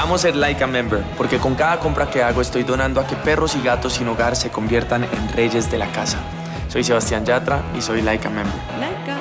Amo ser Laika Member, porque con cada compra que hago estoy donando a que perros y gatos sin hogar se conviertan en reyes de la casa. Soy Sebastián Yatra y soy Laika Member. Laika.